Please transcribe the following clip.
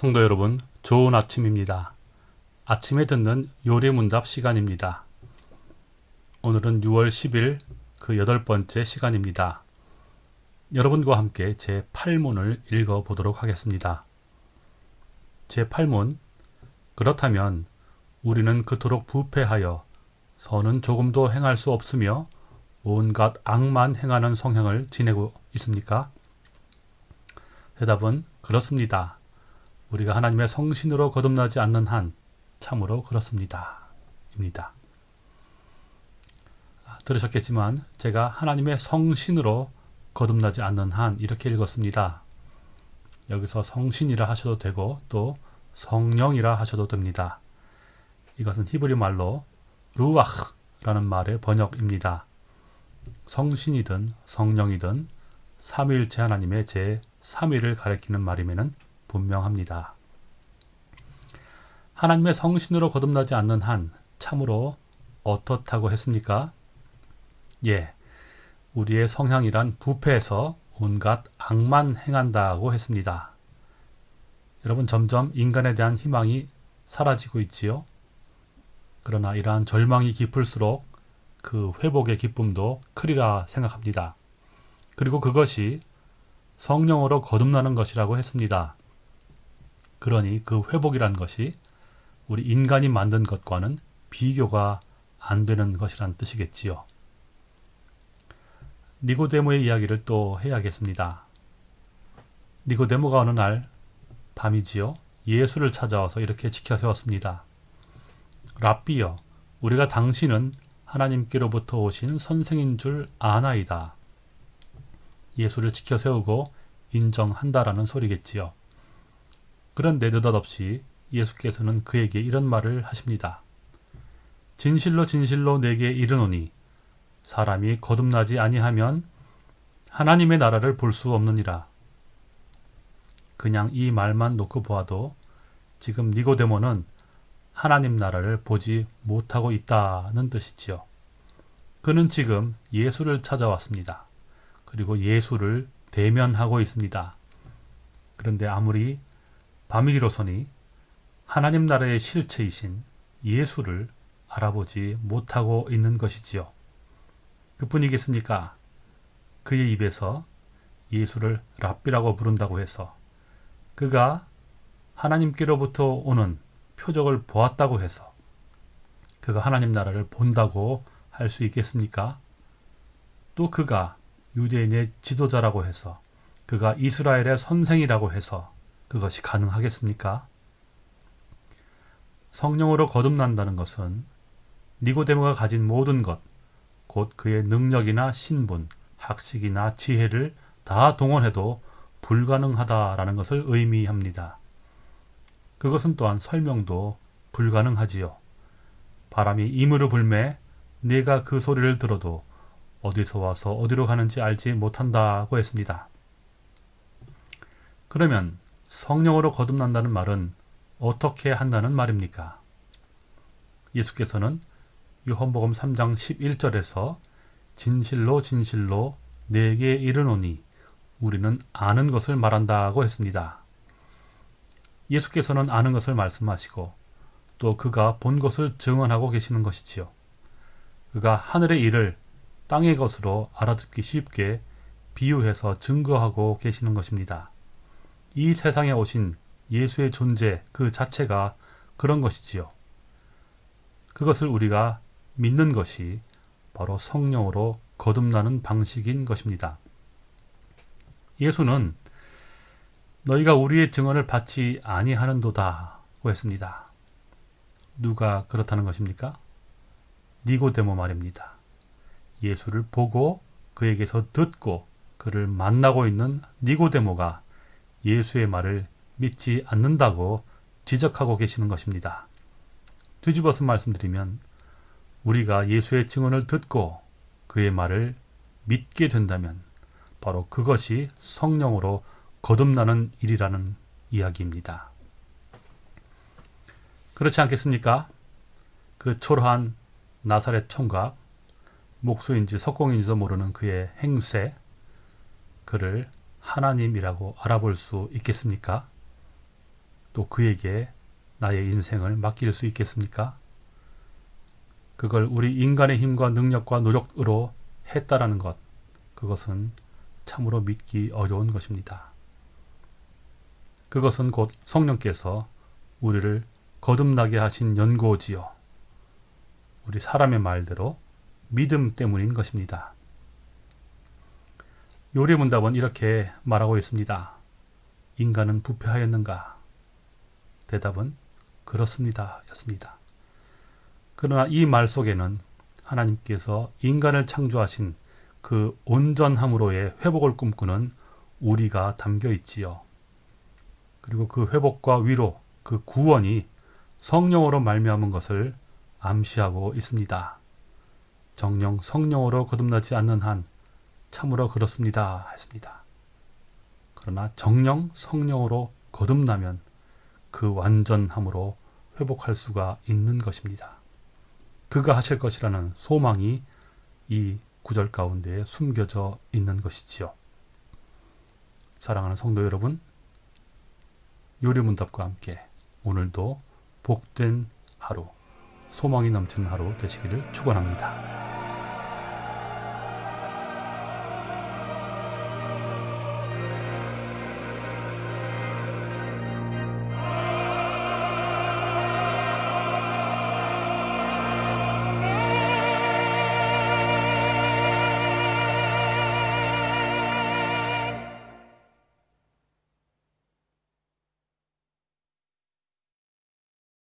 성도 여러분, 좋은 아침입니다. 아침에 듣는 요리문답 시간입니다. 오늘은 6월 10일 그 여덟 번째 시간입니다. 여러분과 함께 제 8문을 읽어보도록 하겠습니다. 제 8문 그렇다면 우리는 그토록 부패하여 선은 조금도 행할 수 없으며 온갖 악만 행하는 성향을 지내고 있습니까? 대답은 그렇습니다. 우리가 하나님의 성신으로 거듭나지 않는 한 참으로 그렇습니다. 입니다. 아, 들으셨겠지만 제가 하나님의 성신으로 거듭나지 않는 한 이렇게 읽었습니다. 여기서 성신이라 하셔도 되고 또 성령이라 하셔도 됩니다. 이것은 히브리 말로 루아흐라는 말의 번역입니다. 성신이든 성령이든 삼위일체 하나님의 제 3위를 가리키는 말임에는 분명합니다. 하나님의 성신으로 거듭나지 않는 한 참으로 어떻다고 했습니까? 예, 우리의 성향이란 부패해서 온갖 악만 행한다고 했습니다. 여러분 점점 인간에 대한 희망이 사라지고 있지요. 그러나 이러한 절망이 깊을수록 그 회복의 기쁨도 크리라 생각합니다. 그리고 그것이 성령으로 거듭나는 것이라고 했습니다. 그러니 그 회복이란 것이 우리 인간이 만든 것과는 비교가 안 되는 것이란 뜻이겠지요. 니고데모의 이야기를 또 해야겠습니다. 니고데모가 어느 날 밤이지요. 예수를 찾아와서 이렇게 지켜 세웠습니다. 랍비여, 우리가 당신은 하나님께로부터 오신 선생인 줄 아나이다. 예수를 지켜 세우고 인정한다라는 소리겠지요. 그런데 느닷없이 예수께서는 그에게 이런 말을 하십니다. 진실로 진실로 내게 이르노니 사람이 거듭나지 아니하면 하나님의 나라를 볼 수 없느니라. 그냥 이 말만 놓고 보아도 지금 니고데모는 하나님 나라를 보지 못하고 있다는 뜻이지요. 그는 지금 예수를 찾아왔습니다. 그리고 예수를 대면하고 있습니다. 그런데 아무리 밤이기로서니 하나님 나라의 실체이신 예수를 알아보지 못하고 있는 것이지요. 그뿐이겠습니까? 그의 입에서 예수를 랍비라고 부른다고 해서 그가 하나님께로부터 오는 표적을 보았다고 해서 그가 하나님 나라를 본다고 할 수 있겠습니까? 또 그가 유대인의 지도자라고 해서 그가 이스라엘의 선생이라고 해서 그것이 가능하겠습니까? 성령으로 거듭난다는 것은 니고데모가 가진 모든 것, 곧 그의 능력이나 신분, 학식이나 지혜를 다 동원해도 불가능하다라는 것을 의미합니다. 그것은 또한 설명도 불가능하지요. 바람이 이무르 불매 내가 그 소리를 들어도 어디서 와서 어디로 가는지 알지 못한다고 했습니다. 그러면 성령으로 거듭난다는 말은 어떻게 한다는 말입니까? 예수께서는 요한복음 3장 11절에서 진실로 진실로 내게 이르노니 우리는 아는 것을 말한다고 했습니다. 예수께서는 아는 것을 말씀하시고 또 그가 본 것을 증언하고 계시는 것이지요. 그가 하늘의 일을 땅의 것으로 알아듣기 쉽게 비유해서 증거하고 계시는 것입니다. 이 세상에 오신 예수의 존재 그 자체가 그런 것이지요. 그것을 우리가 믿는 것이 바로 성령으로 거듭나는 방식인 것입니다. 예수는 너희가 우리의 증언을 받지 아니하는도다고 했습니다. 누가 그렇다는 것입니까? 니고데모 말입니다. 예수를 보고 그에게서 듣고 그를 만나고 있는 니고데모가 예수의 말을 믿지 않는다고 지적하고 계시는 것입니다. 뒤집어서 말씀드리면 우리가 예수의 증언을 듣고 그의 말을 믿게 된다면 바로 그것이 성령으로 거듭나는 일이라는 이야기입니다. 그렇지 않겠습니까? 그 초라한 나사렛 총각, 목수인지 석공인지도 모르는 그의 행세, 그를 하나님이라고 알아볼 수 있겠습니까? 또 그에게 나의 인생을 맡길 수 있겠습니까? 그걸 우리 인간의 힘과 능력과 노력으로 했다라는 것, 그것은 참으로 믿기 어려운 것입니다. 그것은 곧 성령께서 우리를 거듭나게 하신 연고지요. 우리 사람의 말대로 믿음 때문인 것입니다. 요리문답은 이렇게 말하고 있습니다. 인간은 부패하였는가? 대답은 그렇습니다. 였습니다. 그러나 이 말 속에는 하나님께서 인간을 창조하신 그 온전함으로의 회복을 꿈꾸는 우리가 담겨 있지요. 그리고 그 회복과 위로, 그 구원이 성령으로 말미암은 것을 암시하고 있습니다. 정령 성령으로 거듭나지 않는 한 참으로 그렇습니다. 했습니다. 그러나 정령 성령으로 거듭나면 그 완전함으로 회복할 수가 있는 것입니다. 그가 하실 것이라는 소망이 이 구절 가운데 숨겨져 있는 것이지요. 사랑하는 성도 여러분, 요리문답과 함께 오늘도 복된 하루, 소망이 넘치는 하루 되시기를 축원합니다.